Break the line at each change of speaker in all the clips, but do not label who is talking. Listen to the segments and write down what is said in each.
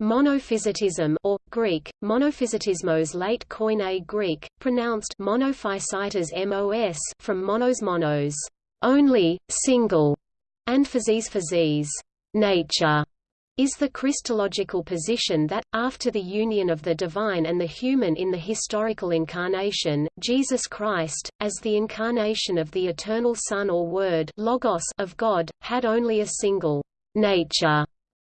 Monophysitism or, Greek, monophysitismos late Koine Greek, pronounced monophysitas mos from monos monos, only, single, and physis physis, nature, is the Christological position that, after the union of the divine and the human in the historical incarnation, Jesus Christ, as the incarnation of the eternal Son or Word logos of God, had only a single nature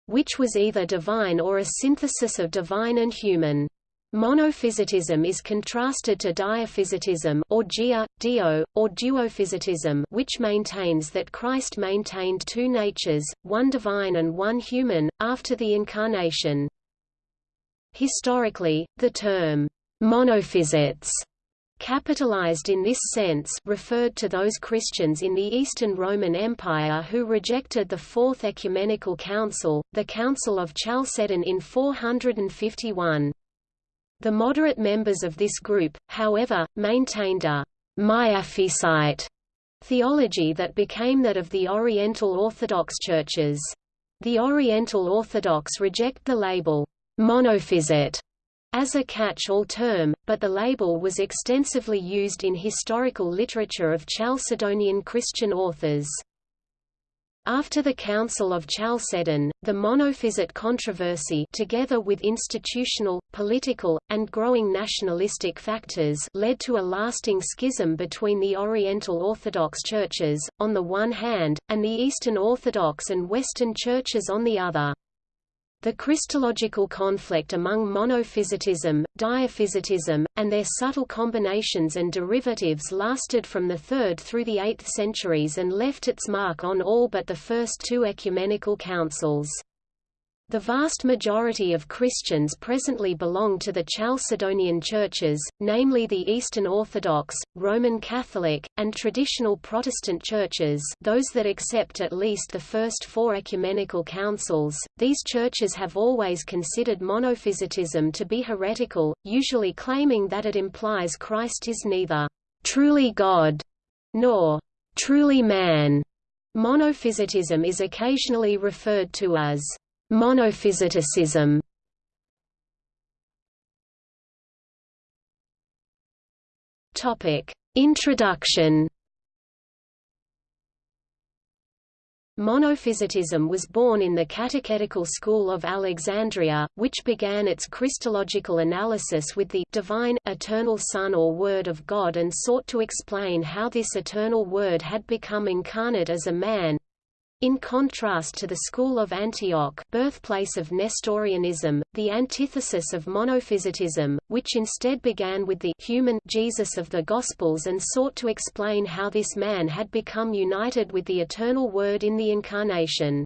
which was either divine or a synthesis of divine and human. Monophysitism is contrasted to diaphysitism or dia, dio, or duophysitism which maintains that Christ maintained two natures, one divine and one human, after the Incarnation. Historically, the term, monophysites capitalized in this sense referred to those Christians in the Eastern Roman Empire who rejected the Fourth Ecumenical Council, the Council of Chalcedon in 451. The moderate members of this group, however, maintained a Miaphysite theology that became that of the Oriental Orthodox churches. The Oriental Orthodox reject the label monophysite as a catch-all term, but the label was extensively used in historical literature of Chalcedonian Christian authors. After the Council of Chalcedon, the monophysite controversy together with institutional, political, and growing nationalistic factors led to a lasting schism between the Oriental Orthodox churches, on the one hand, and the Eastern Orthodox and Western churches on the other. The Christological conflict among monophysitism, diaphysitism, and their subtle combinations and derivatives lasted from the 3rd through the 8th centuries and left its mark on all but the first two ecumenical councils. The vast majority of Christians presently belong to the Chalcedonian churches, namely the Eastern Orthodox, Roman Catholic, and traditional Protestant churches those that accept at least the first four ecumenical councils. These churches have always considered monophysitism to be heretical, usually claiming that it implies Christ is neither truly God nor truly man. Monophysitism is occasionally referred to as Monophysiticism Topic: Introduction. Monophysitism was born in the Catechetical School of Alexandria, which began its Christological analysis with the divine, eternal Son or Word of God and sought to explain how this eternal Word had become incarnate as a man, in contrast to the school of Antioch birthplace of Nestorianism, the antithesis of monophysitism, which instead began with the human Jesus of the Gospels and sought to explain how this man had become united with the eternal Word in the Incarnation.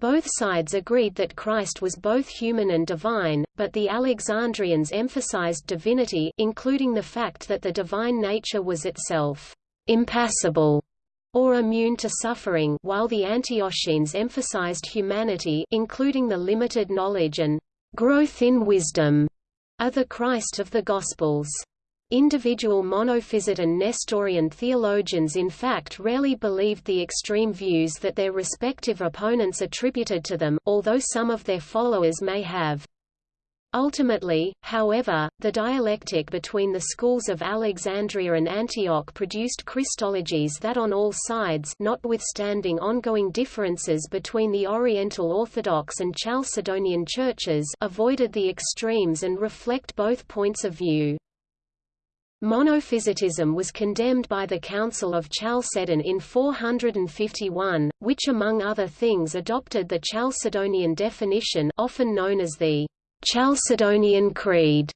Both sides agreed that Christ was both human and divine, but the Alexandrians emphasized divinity including the fact that the divine nature was itself impassible or immune to suffering while the Antiochenes emphasized humanity including the limited knowledge and growth in wisdom of the Christ of the Gospels. Individual monophysite and Nestorian theologians in fact rarely believed the extreme views that their respective opponents attributed to them, although some of their followers may have. Ultimately, however, the dialectic between the schools of Alexandria and Antioch produced Christologies that on all sides notwithstanding ongoing differences between the Oriental Orthodox and Chalcedonian churches avoided the extremes and reflect both points of view. Monophysitism was condemned by the Council of Chalcedon in 451, which among other things adopted the Chalcedonian definition often known as the Chalcedonian Creed,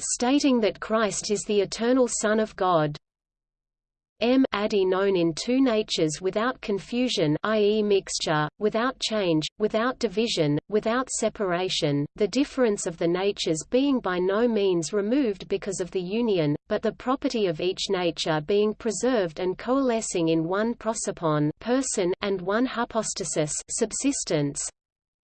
stating that Christ is the eternal Son of God. M adi known in two natures without confusion i.e. mixture, without change, without division, without separation, the difference of the natures being by no means removed because of the union, but the property of each nature being preserved and coalescing in one prosopon person and one hypostasis subsistence,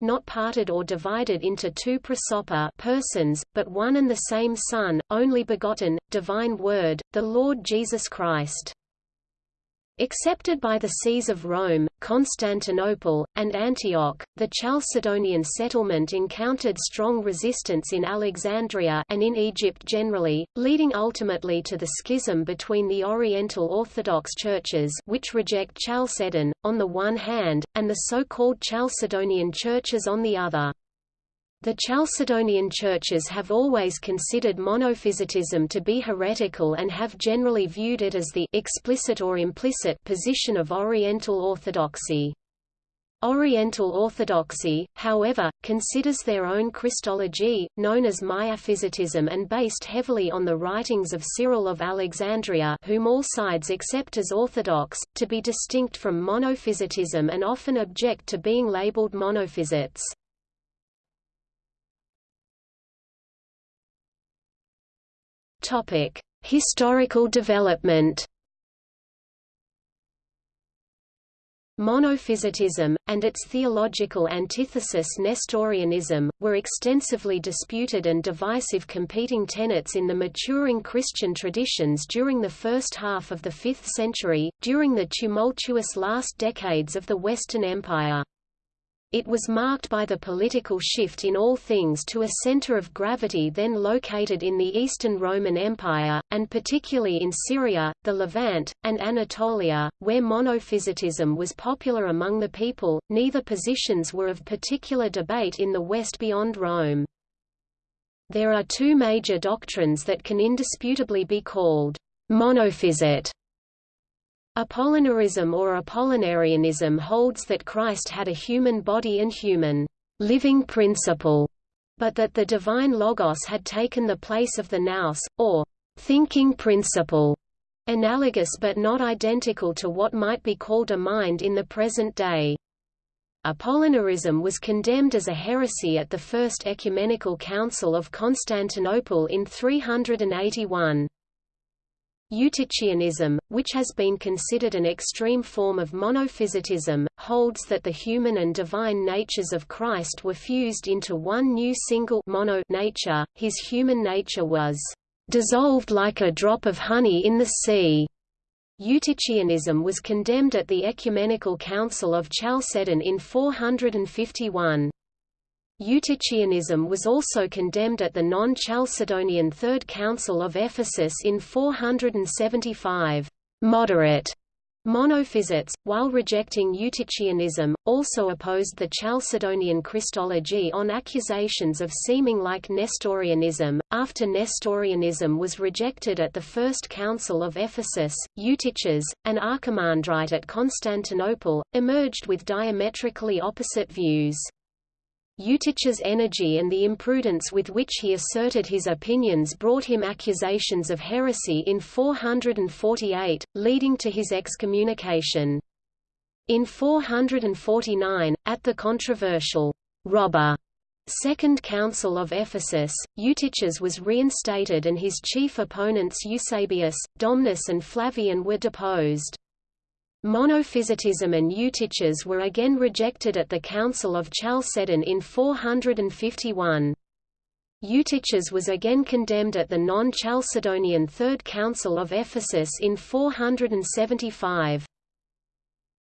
not parted or divided into two prosopa persons, but one and the same Son, only begotten, divine Word, the Lord Jesus Christ. Accepted by the sees of Rome, Constantinople, and Antioch, the Chalcedonian settlement encountered strong resistance in Alexandria and in Egypt generally, leading ultimately to the schism between the Oriental Orthodox churches which reject Chalcedon, on the one hand, and the so-called Chalcedonian churches on the other. The Chalcedonian churches have always considered monophysitism to be heretical and have generally viewed it as the explicit or implicit position of Oriental Orthodoxy. Oriental Orthodoxy, however, considers their own Christology, known as Miaphysitism and based heavily on the writings of Cyril of Alexandria whom all sides accept as orthodox, to be distinct from monophysitism and often object to being labeled monophysites. Topic: Historical development. Monophysitism, and its theological antithesis Nestorianism, were extensively disputed and divisive competing tenets in the maturing Christian traditions during the first half of the 5th century, during the tumultuous last decades of the Western Empire. It was marked by the political shift in all things to a center of gravity then located in the Eastern Roman Empire, and particularly in Syria, the Levant, and Anatolia, where monophysitism was popular among the people. Neither positions were of particular debate in the West beyond Rome. There are two major doctrines that can indisputably be called monophysite Apollinarism or Apollinarianism holds that Christ had a human body and human living principle, but that the divine Logos had taken the place of the nous, or thinking principle, analogous but not identical to what might be called a mind in the present day. Apollinarism was condemned as a heresy at the First Ecumenical Council of Constantinople in 381. Eutychianism, which has been considered an extreme form of monophysitism, holds that the human and divine natures of Christ were fused into one new single mono nature, his human nature was dissolved like a drop of honey in the sea. Eutychianism was condemned at the Ecumenical Council of Chalcedon in 451. Eutychianism was also condemned at the non-Chalcedonian Third Council of Ephesus in 475. Moderate Monophysites, while rejecting Eutychianism, also opposed the Chalcedonian Christology on accusations of seeming like Nestorianism. After Nestorianism was rejected at the First Council of Ephesus, Eutyches, an archimandrite at Constantinople, emerged with diametrically opposite views. Eutyches' energy and the imprudence with which he asserted his opinions brought him accusations of heresy in 448, leading to his excommunication. In 449, at the controversial robber Second Council of Ephesus, Eutyches was reinstated and his chief opponents Eusebius, Domnus and Flavian were deposed. Monophysitism and Eutyches were again rejected at the Council of Chalcedon in 451. Eutyches was again condemned at the non-Chalcedonian Third Council of Ephesus in 475.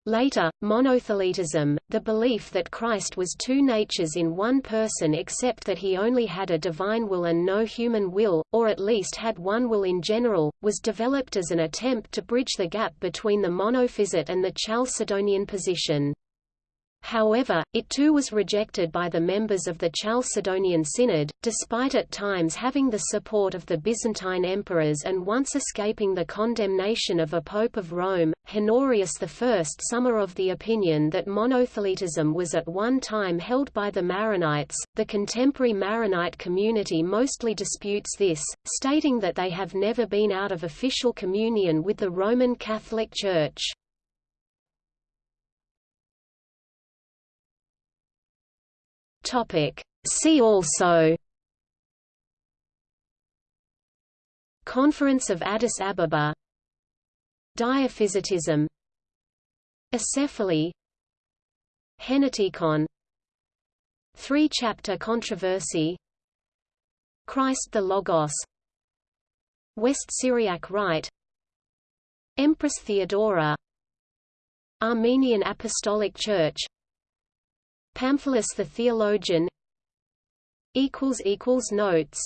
Later, monothelitism, the belief that Christ was two natures in one person except that he only had a divine will and no human will, or at least had one will in general, was developed as an attempt to bridge the gap between the monophysite and the Chalcedonian position. However, it too was rejected by the members of the Chalcedonian Synod, despite at times having the support of the Byzantine emperors and once escaping the condemnation of a Pope of Rome, Honorius I. Some are of the opinion that monotheletism was at one time held by the Maronites. The contemporary Maronite community mostly disputes this, stating that they have never been out of official communion with the Roman Catholic Church. Topic. See also Conference of Addis Ababa Diaphysitism Acephaly Henoticon Three-chapter controversy Christ the Logos West Syriac Rite Empress Theodora Armenian Apostolic Church Pamphilus the theologian Notes